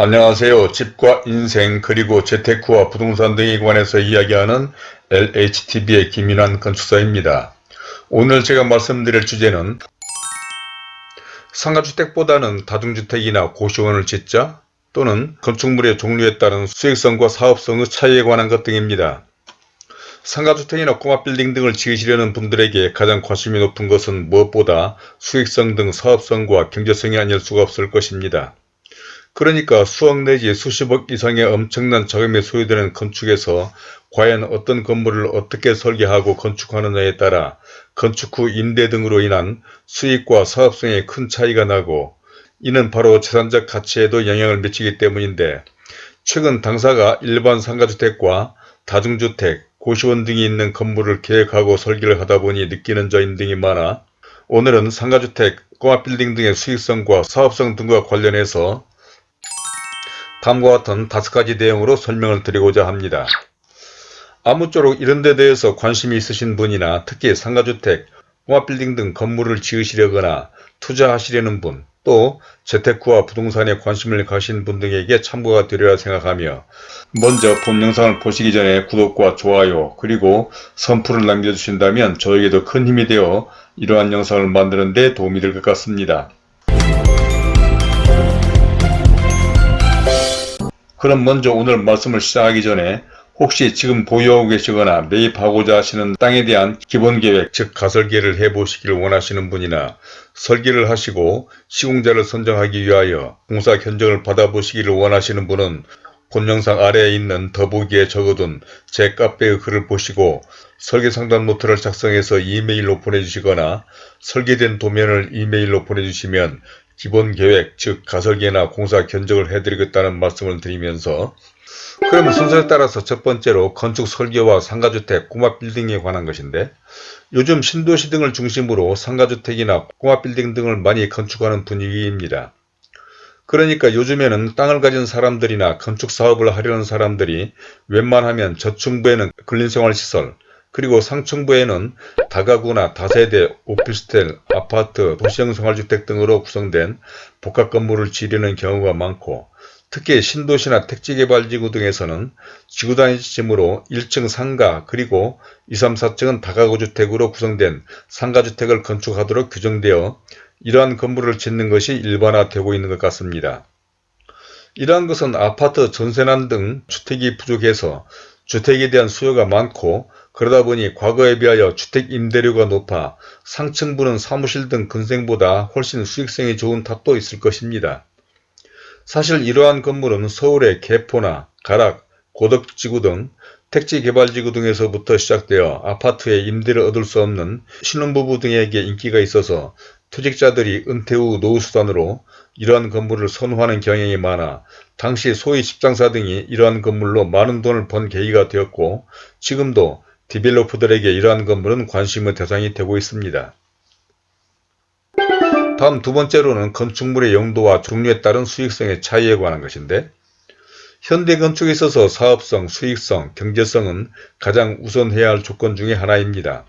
안녕하세요. 집과 인생 그리고 재테크와 부동산 등에 관해서 이야기하는 LHTV의 김인환 건축사입니다. 오늘 제가 말씀드릴 주제는 상가주택보다는 다중주택이나 고시원을 짓자 또는 건축물의 종류에 따른 수익성과 사업성의 차이에 관한 것 등입니다. 상가주택이나 꼬마빌딩 등을 지으시려는 분들에게 가장 관심이 높은 것은 무엇보다 수익성 등 사업성과 경제성이 아닐 수가 없을 것입니다. 그러니까 수억 내지 수십억 이상의 엄청난 자금이 소요되는 건축에서 과연 어떤 건물을 어떻게 설계하고 건축하느냐에 따라 건축 후 임대 등으로 인한 수익과 사업성에 큰 차이가 나고 이는 바로 재산적 가치에도 영향을 미치기 때문인데 최근 당사가 일반 상가주택과 다중주택, 고시원 등이 있는 건물을 계획하고 설계를 하다 보니 느끼는 점인 등이 많아 오늘은 상가주택, 꼬마빌딩 등의 수익성과 사업성 등과 관련해서 다음과 같은 다섯 가지 내용으로 설명을 드리고자 합니다. 아무쪼록 이런 데 대해서 관심이 있으신 분이나 특히 상가주택, 공합빌딩 등 건물을 지으시려거나 투자하시려는 분, 또 재테크와 부동산에 관심을 가신 분 등에게 참고가 되리라 생각하며 먼저 본 영상을 보시기 전에 구독과 좋아요 그리고 선풀을 남겨주신다면 저에게도 큰 힘이 되어 이러한 영상을 만드는 데 도움이 될 것 같습니다. 그럼 먼저 오늘 말씀을 시작하기 전에 혹시 지금 보유하고 계시거나 매입하고자 하시는 땅에 대한 기본계획 즉 가설계를 해보시기를 원하시는 분이나 설계를 하시고 시공자를 선정하기 위하여 공사 견적을 받아보시기를 원하시는 분은 본 영상 아래에 있는 더보기에 적어둔 제 카페의 글을 보시고 설계 상담 노트를 작성해서 이메일로 보내주시거나 설계된 도면을 이메일로 보내주시면 기본 계획 즉 가설계나 공사 견적을 해드리겠다는 말씀을 드리면서 그러면 순서에 따라서 첫 번째로 건축 설계와 상가주택, 꼬마빌딩에 관한 것인데 요즘 신도시 등을 중심으로 상가주택이나 꼬마빌딩 등을 많이 건축하는 분위기입니다. 그러니까 요즘에는 땅을 가진 사람들이나 건축사업을 하려는 사람들이 웬만하면 저층부에는 근린생활시설, 그리고 상층부에는 다가구나 다세대, 오피스텔, 아파트, 도시형 생활주택 등으로 구성된 복합 건물을 지르는 경우가 많고 특히 신도시나 택지개발지구 등에서는 지구단위 지침으로 1층 상가 그리고 2, 3, 4층은 다가구주택으로 구성된 상가주택을 건축하도록 규정되어 이러한 건물을 짓는 것이 일반화되고 있는 것 같습니다. 이러한 것은 아파트, 전세난 등 주택이 부족해서 주택에 대한 수요가 많고 그러다 보니 과거에 비하여 주택 임대료가 높아 상층부는 사무실 등 근생보다 훨씬 수익성이 좋은 탓도 있을 것입니다. 사실 이러한 건물은 서울의 개포나 가락, 고덕지구 등 택지개발지구 등에서부터 시작되어 아파트에 임대를 얻을 수 없는 신혼부부 등에게 인기가 있어서 퇴직자들이 은퇴 후 노후수단으로 이러한 건물을 선호하는 경향이 많아 당시 소위 직장사 등이 이러한 건물로 많은 돈을 번 계기가 되었고 지금도 디벨로퍼들에게 이러한 건물은 관심의 대상이 되고 있습니다. 다음 두 번째로는 건축물의 용도와 종류에 따른 수익성의 차이에 관한 것인데 현대 건축에 있어서 사업성, 수익성, 경제성은 가장 우선해야 할 조건 중의 하나입니다.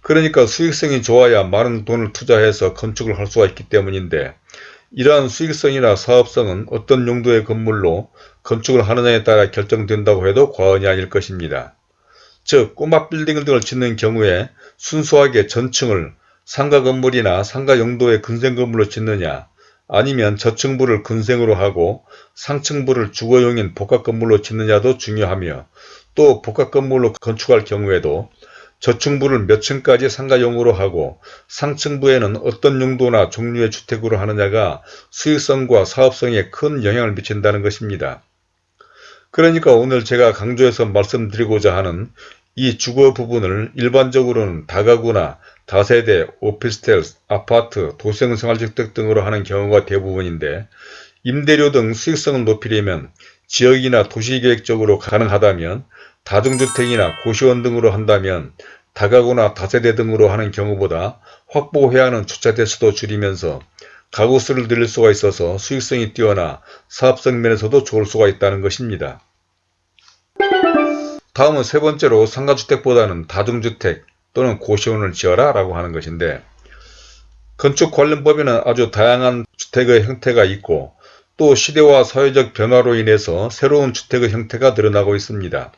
그러니까 수익성이 좋아야 많은 돈을 투자해서 건축을 할 수가 있기 때문인데 이러한 수익성이나 사업성은 어떤 용도의 건물로 건축을 하느냐에 따라 결정된다고 해도 과언이 아닐 것입니다. 즉 꼬마 빌딩 등을 짓는 경우에 순수하게 전층을 상가 건물이나 상가 용도의 근생 건물로 짓느냐 아니면 저층부를 근생으로 하고 상층부를 주거용인 복합 건물로 짓느냐도 중요하며 또 복합 건물로 건축할 경우에도 저층부를 몇 층까지 상가용으로 하고 상층부에는 어떤 용도나 종류의 주택으로 하느냐가 수익성과 사업성에 큰 영향을 미친다는 것입니다. 그러니까 오늘 제가 강조해서 말씀드리고자 하는 이 주거 부분을 일반적으로는 다가구나 다세대, 오피스텔, 아파트, 도시형 생활주택 등으로 하는 경우가 대부분인데 임대료 등 수익성을 높이려면 지역이나 도시계획적으로 가능하다면 다중주택이나 고시원 등으로 한다면 다가구나 다세대 등으로 하는 경우보다 확보해야 하는 주차 대수도 줄이면서 가구 수를 늘릴 수가 있어서 수익성이 뛰어나 사업성 면에서도 좋을 수가 있다는 것입니다. 다음은 세 번째로 상가주택보다는 다중주택 또는 고시원을 지어라 라고 하는 것인데 건축 관련 법에는 아주 다양한 주택의 형태가 있고 또 시대와 사회적 변화로 인해서 새로운 주택의 형태가 늘어나고 있습니다.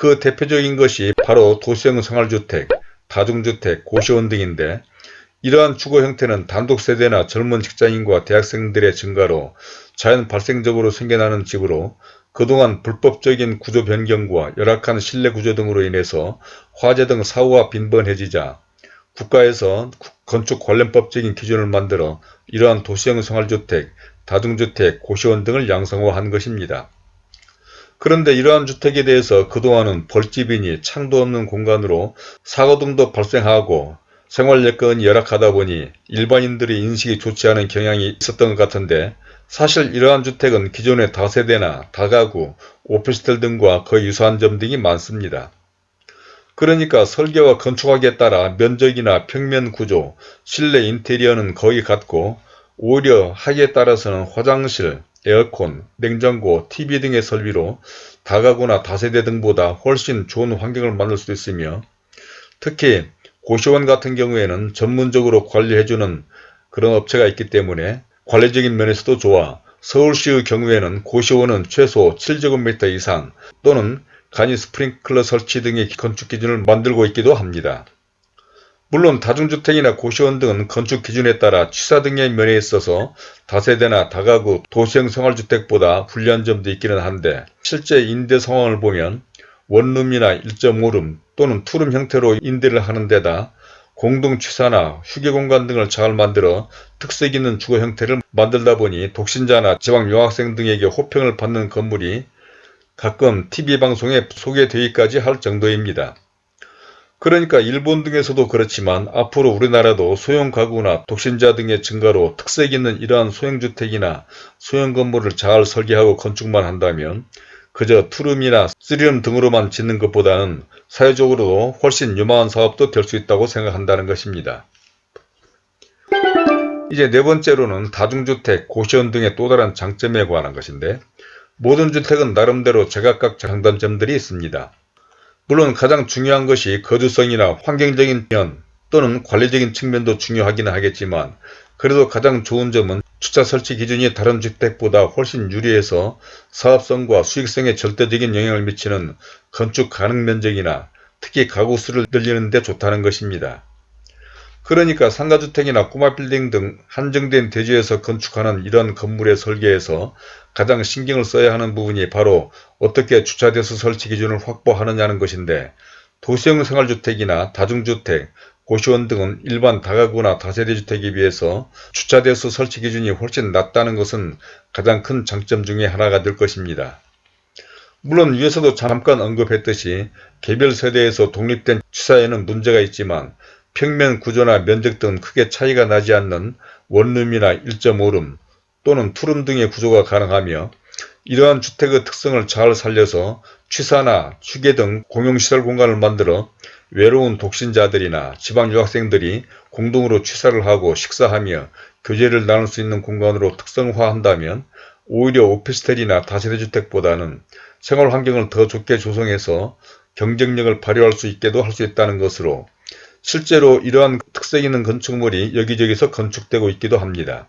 그 대표적인 것이 바로 도시형 생활주택, 다중주택, 고시원 등인데 이러한 주거 형태는 단독세대나 젊은 직장인과 대학생들의 증가로 자연 발생적으로 생겨나는 집으로 그동안 불법적인 구조 변경과 열악한 실내 구조 등으로 인해서 화재 등 사고가 빈번해지자 국가에서 건축 관련법적인 기준을 만들어 이러한 도시형 생활주택, 다중주택, 고시원 등을 양성화한 것입니다. 그런데 이러한 주택에 대해서 그동안은 벌집이니 창도 없는 공간으로 사고 등도 발생하고 생활 여건이 열악하다 보니 일반인들의 인식이 좋지 않은 경향이 있었던 것 같은데 사실 이러한 주택은 기존의 다세대나 다가구, 오피스텔 등과 거의 유사한 점 등이 많습니다. 그러니까 설계와 건축하기에 따라 면적이나 평면 구조, 실내 인테리어는 거의 같고 오히려 하기에 따라서는 화장실, 에어컨, 냉장고, TV 등의 설비로 다가구나 다세대 등보다 훨씬 좋은 환경을 만들 수 있으며 특히 고시원 같은 경우에는 전문적으로 관리해주는 그런 업체가 있기 때문에 관리적인 면에서도 좋아 서울시의 경우에는 고시원은 최소 7제곱미터 이상 또는 간이 스프링클러 설치 등의 건축 기준을 만들고 있기도 합니다. 물론 다중주택이나 고시원 등은 건축 기준에 따라 취사 등의 면에 있어서 다세대나 다가구 도시형 생활주택보다 불리한 점도 있기는 한데 실제 임대 상황을 보면 원룸이나 1.5룸 또는 투룸 형태로 임대를 하는 데다 공동 취사나 휴게공간 등을 잘 만들어 특색 있는 주거 형태를 만들다 보니 독신자나 지방 유학생 등에게 호평을 받는 건물이 가끔 TV방송에 소개되기까지 할 정도입니다. 그러니까 일본 등에서도 그렇지만 앞으로 우리나라도 소형 가구나 독신자 등의 증가로 특색 있는 이러한 소형주택이나 소형 건물을 잘 설계하고 건축만 한다면 그저 투룸이나 쓰리룸 등으로만 짓는 것보다는 사회적으로도 훨씬 유망한 사업도 될 수 있다고 생각한다는 것입니다. 이제 네 번째로는 다중주택, 고시원 등의 또 다른 장점에 관한 것인데 모든 주택은 나름대로 제각각 장단점들이 있습니다. 물론 가장 중요한 것이 거주성이나 환경적인 면 또는 관리적인 측면도 중요하기는 하겠지만 그래도 가장 좋은 점은 주차 설치 기준이 다른 주택보다 훨씬 유리해서 사업성과 수익성에 절대적인 영향을 미치는 건축 가능 면적이나 특히 가구 수를 늘리는 데 좋다는 것입니다. 그러니까 상가주택이나 꼬마 빌딩 등 한정된 대지에서 건축하는 이런 건물의 설계에서 가장 신경을 써야 하는 부분이 바로 어떻게 주차대수 설치 기준을 확보하느냐는 것인데 도시형 생활주택이나 다중주택, 고시원 등은 일반 다가구나 다세대 주택에 비해서 주차대수 설치 기준이 훨씬 낮다는 것은 가장 큰 장점 중의 하나가 될 것입니다. 물론 위에서도 잠깐 언급했듯이 개별 세대에서 독립된 취사에는 문제가 있지만 평면 구조나 면적 등 크게 차이가 나지 않는 원룸이나 1.5룸 또는 투룸 등의 구조가 가능하며 이러한 주택의 특성을 잘 살려서 취사나 휴게 등 공용시설 공간을 만들어 외로운 독신자들이나 지방 유학생들이 공동으로 취사를 하고 식사하며 교제를 나눌 수 있는 공간으로 특성화한다면 오히려 오피스텔이나 다세대주택보다는 생활 환경을 더 좋게 조성해서 경쟁력을 발휘할 수 있게도 할 수 있다는 것으로 실제로 이러한 특색 있는 건축물이 여기저기서 건축되고 있기도 합니다.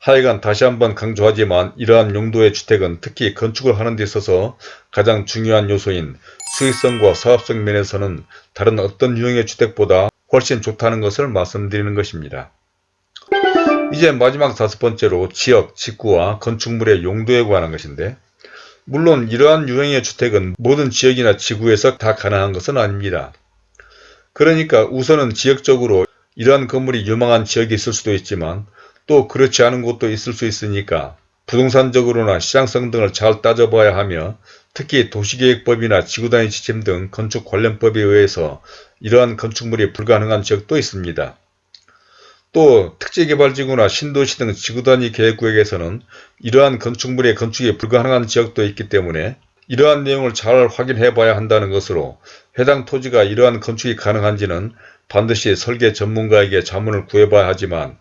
하여간 다시 한번 강조하지만 이러한 용도의 주택은 특히 건축을 하는 데 있어서 가장 중요한 요소인 수익성과 사업성 면에서는 다른 어떤 유형의 주택보다 훨씬 좋다는 것을 말씀드리는 것입니다. 이제 마지막 다섯 번째로 지역, 직구와 건축물의 용도에 관한 것인데 물론 이러한 유형의 주택은 모든 지역이나 지구에서 다 가능한 것은 아닙니다. 그러니까 우선은 지역적으로 이러한 건물이 유망한 지역이 있을 수도 있지만 또 그렇지 않은 곳도 있을 수 있으니까 부동산적으로나 시장성 등을 잘 따져봐야 하며 특히 도시계획법이나 지구단위 지침 등 건축 관련법에 의해서 이러한 건축물이 불가능한 지역도 있습니다. 또 특지개발지구나 신도시 등 지구단위 계획구역에서는 이러한 건축물의 건축이 불가능한 지역도 있기 때문에 이러한 내용을 잘 확인해 봐야 한다는 것으로 해당 토지가 이러한 건축이 가능한지는 반드시 설계 전문가에게 자문을 구해봐야 하지만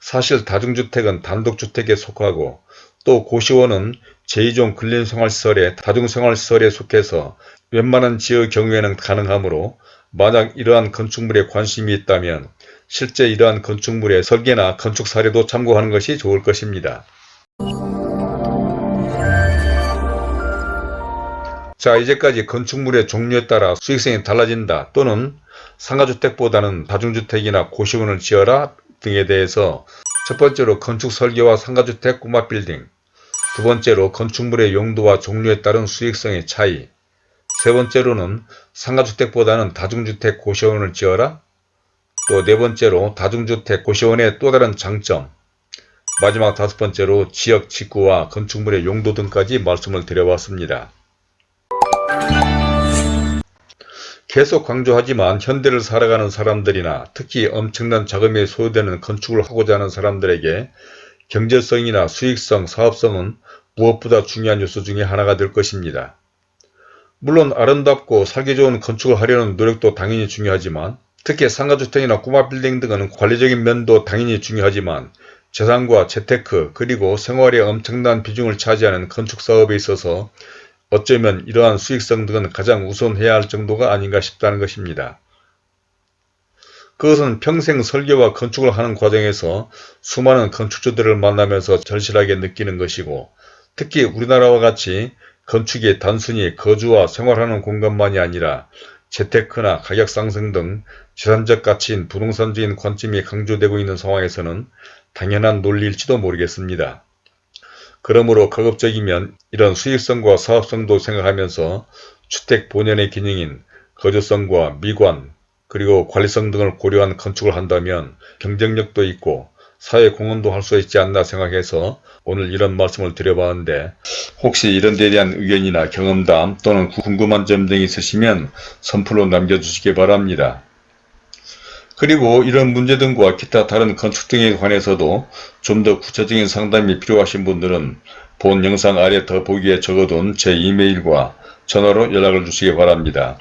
사실 다중주택은 단독주택에 속하고 또 고시원은 제2종 근린생활시설의 다중생활시설에 속해서 웬만한 지의 경우에는 가능하므로 만약 이러한 건축물에 관심이 있다면 실제 이러한 건축물의 설계나 건축 사례도 참고하는 것이 좋을 것입니다. 자 이제까지 건축물의 종류에 따라 수익성이 달라진다 또는 상가주택보다는 다중주택이나 고시원을 지어라 등에 대해서 첫 번째로 건축 설계와 상가주택 꼬마 빌딩 두 번째로 건축물의 용도와 종류에 따른 수익성의 차이 세 번째로는 상가주택보다는 다중주택 고시원을 지어라 또 네 번째로 다중주택 고시원의 또 다른 장점 마지막 다섯 번째로 지역 직구와 건축물의 용도 등까지 말씀을 드려봤습니다. 계속 강조하지만 현대를 살아가는 사람들이나 특히 엄청난 자금이 소요되는 건축을 하고자 하는 사람들에게 경제성이나 수익성, 사업성은 무엇보다 중요한 요소 중에 하나가 될 것입니다. 물론 아름답고 살기 좋은 건축을 하려는 노력도 당연히 중요하지만 특히 상가주택이나 꼬마 빌딩 등은 관리적인 면도 당연히 중요하지만 재산과 재테크 그리고 생활에 엄청난 비중을 차지하는 건축사업에 있어서 어쩌면 이러한 수익성 등은 가장 우선해야 할 정도가 아닌가 싶다는 것입니다. 그것은 평생 설계와 건축을 하는 과정에서 수많은 건축주들을 만나면서 절실하게 느끼는 것이고 특히 우리나라와 같이 건축이 단순히 거주와 생활하는 공간만이 아니라 재테크나 가격 상승 등 재산적 가치인 부동산적인 관점이 강조되고 있는 상황에서는 당연한 논리일지도 모르겠습니다. 그러므로 가급적이면 이런 수익성과 사업성도 생각하면서 주택 본연의 기능인 거주성과 미관 그리고 관리성 등을 고려한 건축을 한다면 경쟁력도 있고 사회 공헌도 할 수 있지 않나 생각해서 오늘 이런 말씀을 드려봤는데 혹시 이런 데에 대한 의견이나 경험담 또는 궁금한 점 등이 있으시면 선플로 남겨주시기 바랍니다. 그리고 이런 문제 등과 기타 다른 건축 등에 관해서도 좀 더 구체적인 상담이 필요하신 분들은 본 영상 아래 더보기에 적어둔 제 이메일과 전화로 연락을 주시기 바랍니다.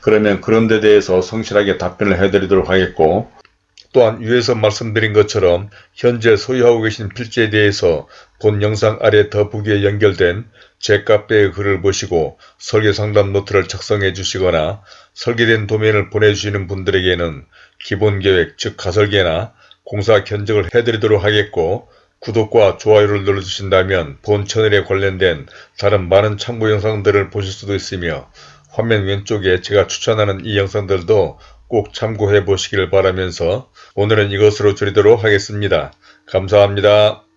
그러면 그런 데 대해서 성실하게 답변을 해드리도록 하겠고 또한 위에서 말씀드린 것처럼 현재 소유하고 계신 필지에 대해서 본 영상 아래 더보기에 연결된 제 카페의 글을 보시고 설계상담 노트를 작성해 주시거나 설계된 도면을 보내주시는 분들에게는 기본계획 즉 가설계나 공사 견적을 해드리도록 하겠고 구독과 좋아요를 눌러주신다면 본 채널에 관련된 다른 많은 참고 영상들을 보실 수도 있으며 화면 왼쪽에 제가 추천하는 이 영상들도 꼭 참고해 보시길 바라면서 오늘은 이것으로 줄이도록 하겠습니다. 감사합니다.